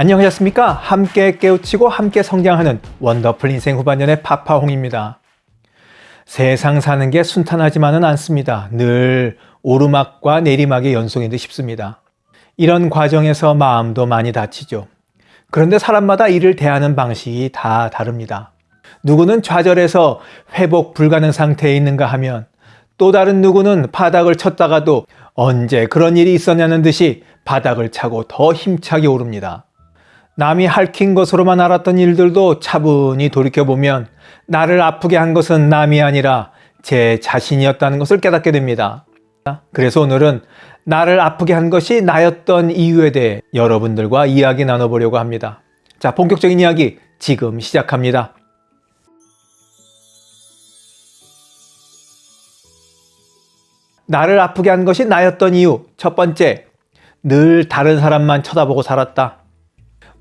안녕하셨습니까? 함께 깨우치고 함께 성장하는 원더풀 인생 후반년의 파파홍입니다. 세상 사는 게 순탄하지만은 않습니다. 늘 오르막과 내리막의 연속인 듯 싶습니다. 이런 과정에서 마음도 많이 다치죠. 그런데 사람마다 이를 대하는 방식이 다 다릅니다. 누구는 좌절해서 회복 불가능 상태에 있는가 하면 또 다른 누구는 바닥을 쳤다가도 언제 그런 일이 있었냐는 듯이 바닥을 차고 더 힘차게 오릅니다. 남이 핥힌 것으로만 알았던 일들도 차분히 돌이켜보면 나를 아프게 한 것은 남이 아니라 제 자신이었다는 것을 깨닫게 됩니다. 그래서 오늘은 나를 아프게 한 것이 나였던 이유에 대해 여러분들과 이야기 나눠보려고 합니다. 자, 본격적인 이야기 지금 시작합니다. 나를 아프게 한 것이 나였던 이유. 첫 번째, 늘 다른 사람만 쳐다보고 살았다.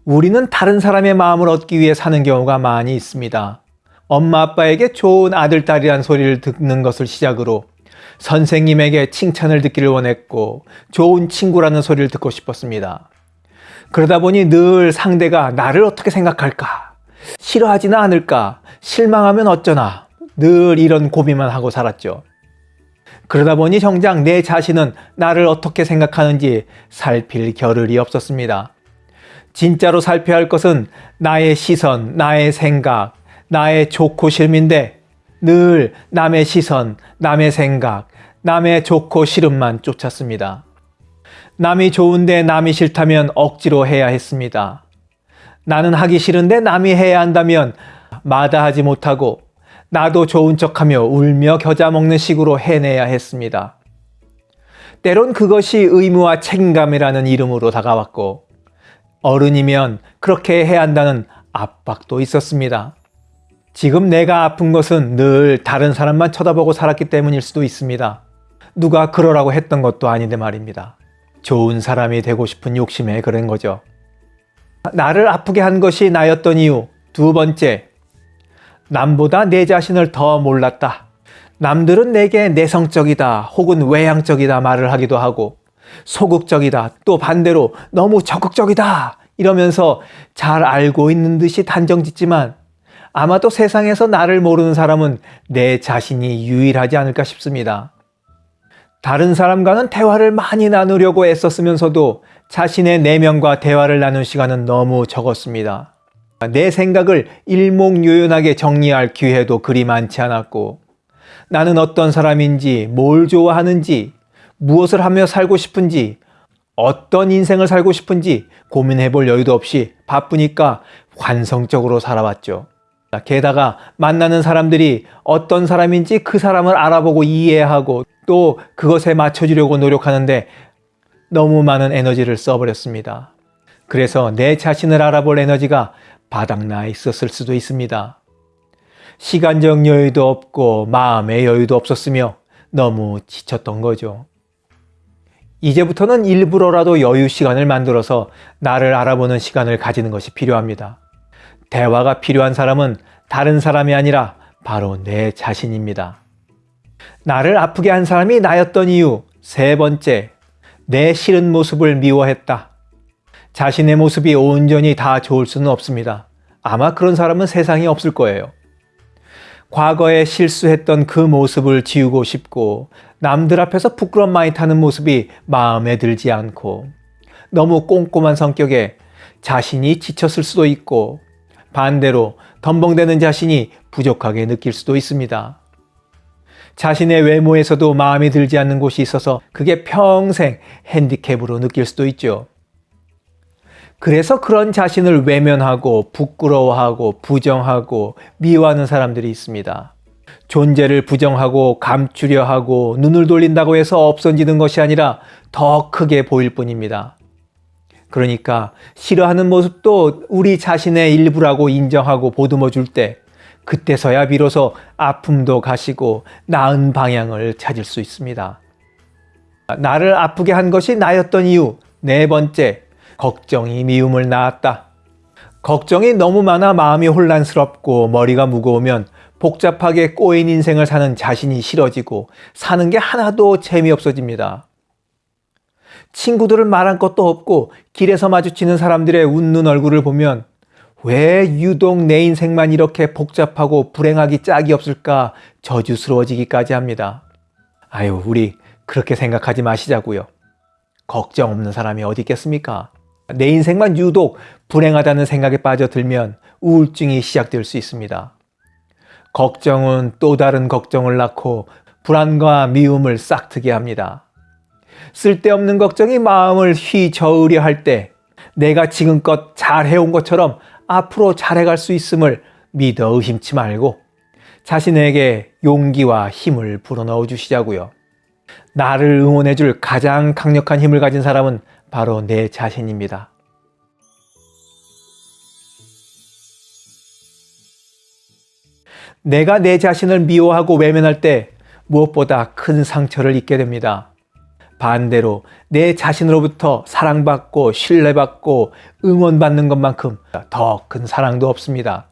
우리는 다른 사람의 마음을 얻기 위해 사는 경우가 많이 있습니다. 엄마 아빠에게 좋은 아들, 딸이란 소리를 듣는 것을 시작으로 선생님에게 칭찬을 듣기를 원했고 좋은 친구라는 소리를 듣고 싶었습니다. 그러다 보니 늘 상대가 나를 어떻게 생각할까? 싫어하지는 않을까? 실망하면 어쩌나? 늘 이런 고민만 하고 살았죠. 그러다 보니 정작 내 자신은 나를 어떻게 생각하는지 살필 겨를이 없었습니다. 진짜로 살펴야 할 것은 나의 시선, 나의 생각, 나의 좋고 싫음인데 늘 남의 시선, 남의 생각, 남의 좋고 싫음만 쫓았습니다. 남이 좋은데 남이 싫다면 억지로 해야 했습니다. 나는 하기 싫은데 남이 해야 한다면 마다하지 못하고 나도 좋은 척하며 울며 겨자 먹는 식으로 해내야 했습니다. 때론 그것이 의무와 책임감이라는 이름으로 다가왔고 어른이면 그렇게 해야 한다는 압박도 있었습니다. 지금 내가 아픈 것은 늘 다른 사람만 쳐다보고 살았기 때문일 수도 있습니다. 누가 그러라고 했던 것도 아닌데 말입니다. 좋은 사람이 되고 싶은 욕심에 그런 거죠. 나를 아프게 한 것이 나였던 이유 두 번째, 남보다 내 자신을 더 몰랐다. 남들은 내게 내성적이다 혹은 외향적이다 말을 하기도 하고 소극적이다. 또 반대로 너무 적극적이다. 이러면서 잘 알고 있는 듯이 단정 짓지만 아마도 세상에서 나를 모르는 사람은 내 자신이 유일하지 않을까 싶습니다. 다른 사람과는 대화를 많이 나누려고 애썼으면서도 자신의 내면과 대화를 나눈 시간은 너무 적었습니다. 내 생각을 일목요연하게 정리할 기회도 그리 많지 않았고 나는 어떤 사람인지 뭘 좋아하는지 무엇을 하며 살고 싶은지 어떤 인생을 살고 싶은지 고민해 볼 여유도 없이 바쁘니까 환성적으로 살아왔죠. 게다가 만나는 사람들이 어떤 사람인지 그 사람을 알아보고 이해하고 또 그것에 맞춰주려고 노력하는데 너무 많은 에너지를 써버렸습니다. 그래서 내 자신을 알아볼 에너지가 바닥나 있었을 수도 있습니다. 시간적 여유도 없고 마음의 여유도 없었으며 너무 지쳤던 거죠. 이제부터는 일부러라도 여유 시간을 만들어서 나를 알아보는 시간을 가지는 것이 필요합니다. 대화가 필요한 사람은 다른 사람이 아니라 바로 내 자신입니다. 나를 아프게 한 사람이 나였던 이유 세 번째, 내 싫은 모습을 미워했다. 자신의 모습이 온전히 다 좋을 수는 없습니다. 아마 그런 사람은 세상에 없을 거예요. 과거에 실수했던 그 모습을 지우고 싶고 남들 앞에서 부끄럼 많이 타는 모습이 마음에 들지 않고 너무 꼼꼼한 성격에 자신이 지쳤을 수도 있고 반대로 덤벙대는 자신이 부족하게 느낄 수도 있습니다. 자신의 외모에서도 마음에 들지 않는 곳이 있어서 그게 평생 핸디캡으로 느낄 수도 있죠. 그래서 그런 자신을 외면하고 부끄러워하고 부정하고 미워하는 사람들이 있습니다. 존재를 부정하고 감추려 하고 눈을 돌린다고 해서 없어지는 것이 아니라 더 크게 보일 뿐입니다. 그러니까 싫어하는 모습도 우리 자신의 일부라고 인정하고 보듬어 줄 때 그때서야 비로소 아픔도 가시고 나은 방향을 찾을 수 있습니다. 나를 아프게 한 것이 나였던 이유 네 번째 걱정이 미움을 낳았다. 걱정이 너무 많아 마음이 혼란스럽고 머리가 무거우면 복잡하게 꼬인 인생을 사는 자신이 싫어지고 사는 게 하나도 재미없어집니다. 친구들을 말한 것도 없고 길에서 마주치는 사람들의 웃는 얼굴을 보면 왜 유독 내 인생만 이렇게 복잡하고 불행하기 짝이 없을까 저주스러워지기까지 합니다. 아유, 우리 그렇게 생각하지 마시자고요. 걱정 없는 사람이 어디 있겠습니까? 내 인생만 유독 불행하다는 생각에 빠져들면 우울증이 시작될 수 있습니다. 걱정은 또 다른 걱정을 낳고 불안과 미움을 싹트게 합니다. 쓸데없는 걱정이 마음을 휘저으려 할 때 내가 지금껏 잘해온 것처럼 앞으로 잘해갈 수 있음을 믿어 의심치 말고 자신에게 용기와 힘을 불어넣어 주시자고요. 나를 응원해 줄 가장 강력한 힘을 가진 사람은 바로 내 자신입니다. 내가 내 자신을 미워하고 외면할 때 무엇보다 큰 상처를 입게 됩니다. 반대로 내 자신으로부터 사랑받고 신뢰받고 응원받는 것만큼 더 큰 사랑도 없습니다.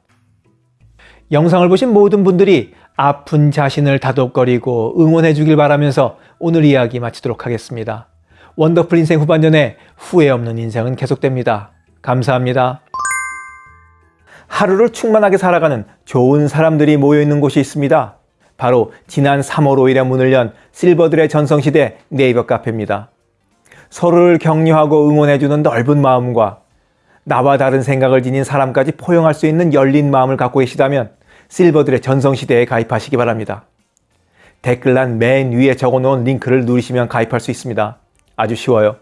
영상을 보신 모든 분들이 아픈 자신을 다독거리고 응원해 주길 바라면서 오늘 이야기 마치도록 하겠습니다. 원더풀 인생 후반전에 후회 없는 인생은 계속됩니다. 감사합니다. 하루를 충만하게 살아가는 좋은 사람들이 모여 있는 곳이 있습니다. 바로 지난 3월 5일에 문을 연 실버들의 전성시대 네이버 카페입니다. 서로를 격려하고 응원해주는 넓은 마음과 나와 다른 생각을 지닌 사람까지 포용할 수 있는 열린 마음을 갖고 계시다면 실버들의 전성시대에 가입하시기 바랍니다. 댓글란 맨 위에 적어놓은 링크를 누르시면 가입할 수 있습니다. 아주 쉬워요.